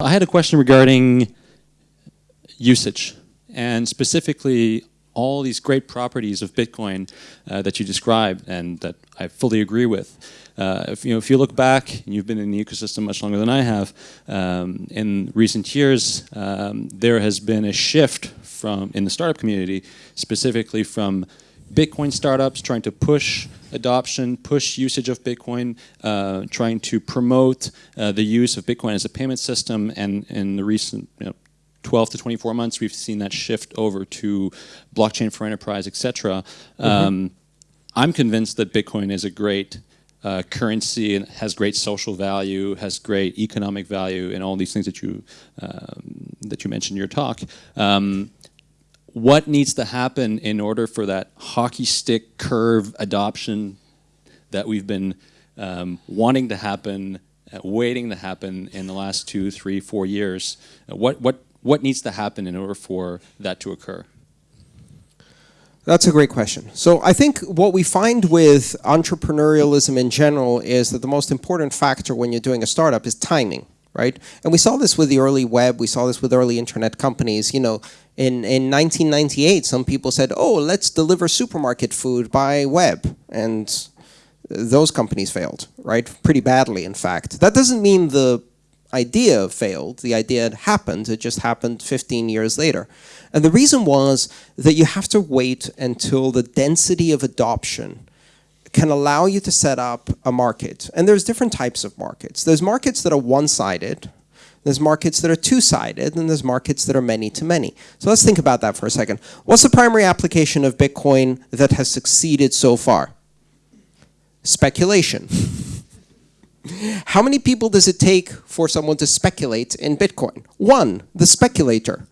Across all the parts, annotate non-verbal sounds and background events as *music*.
I had a question regarding usage and specifically all these great properties of Bitcoin uh, that you described and that I fully agree with. Uh, if, you know, if you look back, and you've been in the ecosystem much longer than I have, um, in recent years, um, there has been a shift from in the startup community, specifically from Bitcoin startups trying to push adoption, push usage of Bitcoin, uh, trying to promote uh, the use of Bitcoin as a payment system, and in the recent you know, 12 to 24 months, we've seen that shift over to blockchain for enterprise, etc. Mm -hmm. um, I'm convinced that Bitcoin is a great uh, currency and has great social value, has great economic value, and all these things that you um, that you mentioned in your talk. Um, what needs to happen in order for that hockey stick curve adoption that we've been um, wanting to happen, uh, waiting to happen in the last two, three, four years? Uh, what, what, what needs to happen in order for that to occur? That's a great question. So I think what we find with entrepreneurialism in general is that the most important factor when you're doing a startup is timing right? And we saw this with the early web, we saw this with early internet companies. You know, in, in 1998, some people said, oh, let's deliver supermarket food by web. And those companies failed, right? Pretty badly, in fact. That doesn't mean the idea failed. The idea happened. It just happened 15 years later. And the reason was that you have to wait until the density of adoption can allow you to set up a market. And there's different types of markets. There's markets that are one-sided, there's markets that are two-sided, and there's markets that are many-to-many. -many. So let's think about that for a second. What's the primary application of Bitcoin that has succeeded so far? Speculation. *laughs* How many people does it take for someone to speculate in Bitcoin? One, the speculator.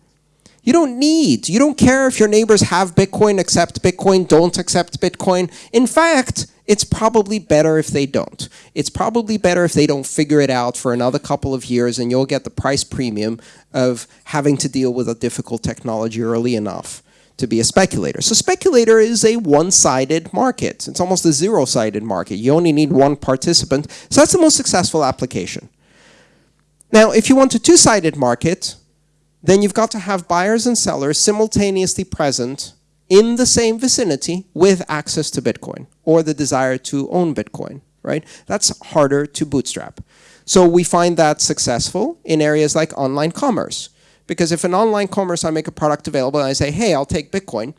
You don't need, you don't care if your neighbors have Bitcoin, accept Bitcoin, don't accept Bitcoin. In fact, it's probably better if they don't. It's probably better if they don't figure it out for another couple of years and you'll get the price premium of having to deal with a difficult technology early enough to be a speculator. So speculator is a one-sided market. It's almost a zero-sided market. You only need one participant. So that's the most successful application. Now, if you want a two-sided market, then you've got to have buyers and sellers simultaneously present in the same vicinity with access to Bitcoin or the desire to own Bitcoin, right? That's harder to bootstrap. So we find that successful in areas like online commerce. Because if in online commerce I make a product available and I say, hey, I'll take Bitcoin,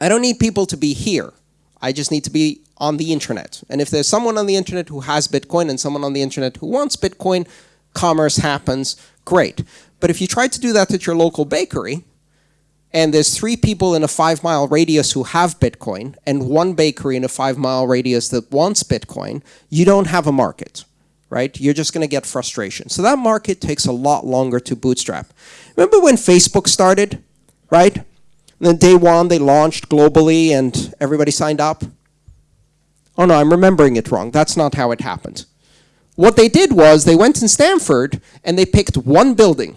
I don't need people to be here. I just need to be on the internet. And if there's someone on the internet who has Bitcoin and someone on the internet who wants Bitcoin, commerce happens, great. But if you try to do that at your local bakery, and there's three people in a five mile radius who have Bitcoin, and one bakery in a five mile radius that wants Bitcoin, you don't have a market, right? You're just going to get frustration. So that market takes a lot longer to bootstrap. Remember when Facebook started, right? And then day one, they launched globally and everybody signed up? Oh no, I'm remembering it wrong. That's not how it happened. What they did was they went in Stanford and they picked one building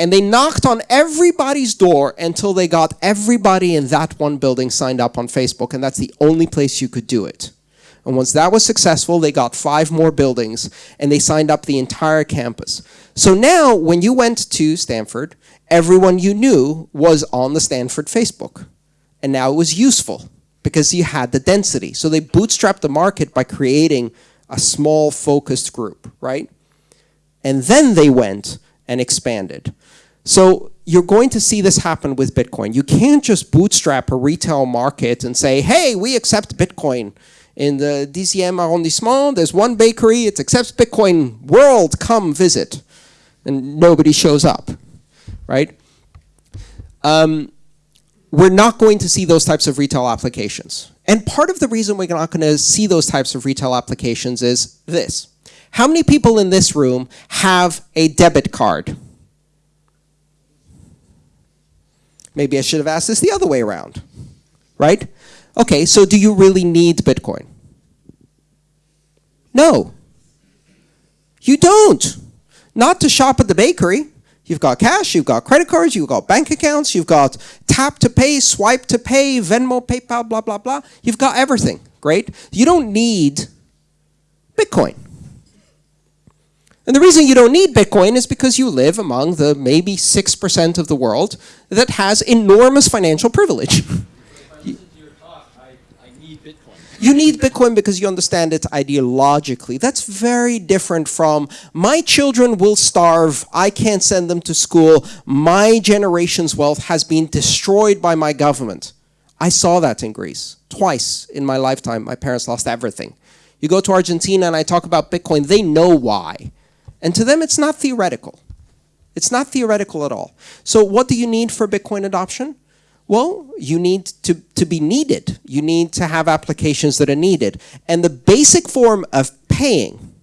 and they knocked on everybody's door until they got everybody in that one building signed up on Facebook, and that's the only place you could do it. And once that was successful, they got five more buildings, and they signed up the entire campus. So now, when you went to Stanford, everyone you knew was on the Stanford Facebook. And now it was useful because you had the density. So they bootstrapped the market by creating a small focused group, right? And then they went and expanded. So you're going to see this happen with Bitcoin. You can't just bootstrap a retail market and say, hey, we accept Bitcoin. In the DCM arrondissement, there's one bakery, it accepts Bitcoin, world, come visit. And nobody shows up, right? Um, we're not going to see those types of retail applications. And part of the reason we're not going to see those types of retail applications is this. How many people in this room have a debit card? Maybe I should have asked this the other way around, right? Okay, so do you really need Bitcoin? No. You don't. Not to shop at the bakery. You've got cash, you've got credit cards, you've got bank accounts, you've got tap to pay, swipe to pay, Venmo, PayPal, blah, blah, blah. You've got everything, great? You don't need Bitcoin. And the reason you don't need Bitcoin is because you live among the maybe 6% of the world that has enormous financial privilege. *laughs* You need Bitcoin because you understand it ideologically. That's very different from my children will starve, I can't send them to school, my generation's wealth has been destroyed by my government. I saw that in Greece. Twice in my lifetime, my parents lost everything. You go to Argentina and I talk about Bitcoin, they know why. And to them, it's not theoretical. It's not theoretical at all. So what do you need for Bitcoin adoption? Well, you need to, to be needed. You need to have applications that are needed. And the basic form of paying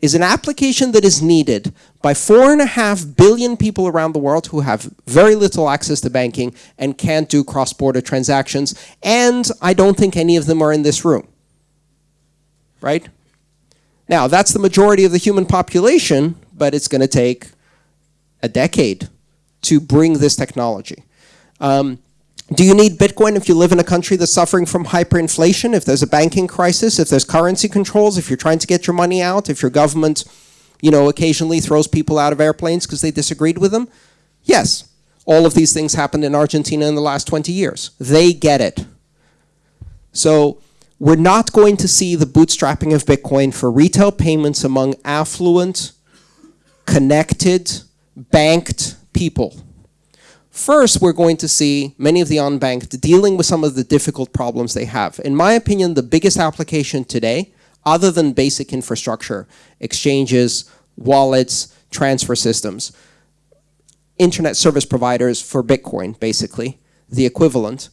is an application that is needed by four and a half billion people around the world who have very little access to banking and can't do cross-border transactions. And I don't think any of them are in this room. Right? Now, that's the majority of the human population, but it's going to take a decade to bring this technology. Um, do you need Bitcoin if you live in a country that's suffering from hyperinflation, if there's a banking crisis, if there's currency controls, if you're trying to get your money out, if your government, you know, occasionally throws people out of airplanes because they disagreed with them? Yes. All of these things happened in Argentina in the last 20 years. They get it. So we're not going to see the bootstrapping of Bitcoin for retail payments among affluent, connected, banked people. First, we're going to see many of the unbanked dealing with some of the difficult problems they have. In my opinion, the biggest application today, other than basic infrastructure, exchanges, wallets, transfer systems, internet service providers for Bitcoin, basically, the equivalent.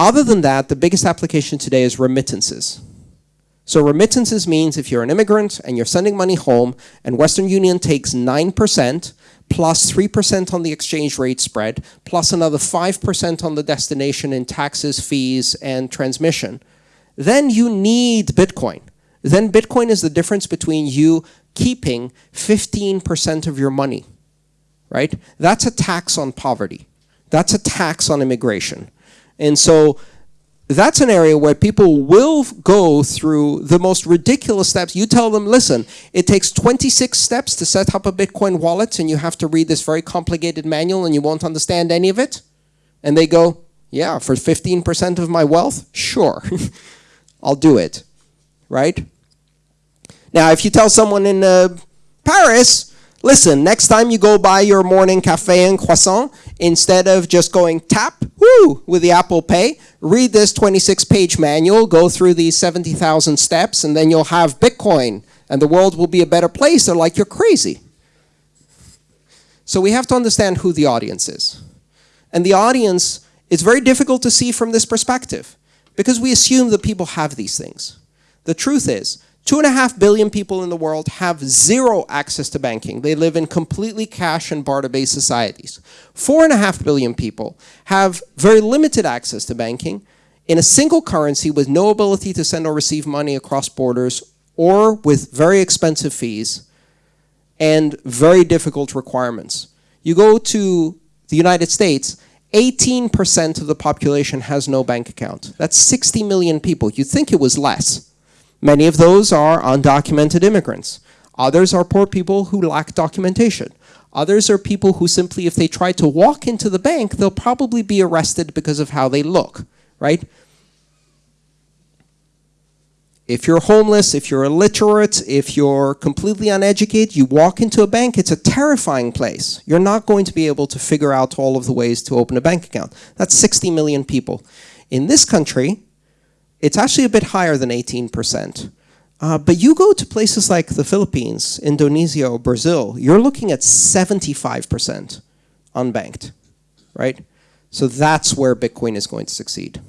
Other than that, the biggest application today is remittances. So remittances means if you're an immigrant and you're sending money home and Western Union takes 9%, plus 3% on the exchange rate spread, plus another 5% on the destination in taxes, fees, and transmission, then you need Bitcoin. Then Bitcoin is the difference between you keeping 15% of your money, right? That's a tax on poverty. That's a tax on immigration. And so that's an area where people will go through the most ridiculous steps. You tell them, listen, it takes 26 steps to set up a Bitcoin wallet and you have to read this very complicated manual and you won't understand any of it. And they go, yeah, for 15% of my wealth? Sure, *laughs* I'll do it, right? Now, if you tell someone in uh, Paris, listen, next time you go buy your morning cafe and croissant, instead of just going tap, woo, with the Apple Pay, read this 26-page manual, go through these 70,000 steps, and then you'll have Bitcoin, and the world will be a better place. They're like, you're crazy. So we have to understand who the audience is. And the audience is very difficult to see from this perspective, because we assume that people have these things. The truth is, Two and a half billion people in the world have zero access to banking. They live in completely cash and barter-based societies. Four and a half billion people have very limited access to banking in a single currency with no ability to send or receive money across borders or with very expensive fees and very difficult requirements. You go to the United States, 18% of the population has no bank account. That's 60 million people. You'd think it was less. Many of those are undocumented immigrants. Others are poor people who lack documentation. Others are people who simply, if they try to walk into the bank, they'll probably be arrested because of how they look, right? If you're homeless, if you're illiterate, if you're completely uneducated, you walk into a bank, it's a terrifying place. You're not going to be able to figure out all of the ways to open a bank account. That's 60 million people. In this country, it's actually a bit higher than 18%. Uh, but you go to places like the Philippines, Indonesia, or Brazil, you're looking at 75% unbanked, right? So that's where Bitcoin is going to succeed,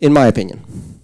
in my opinion.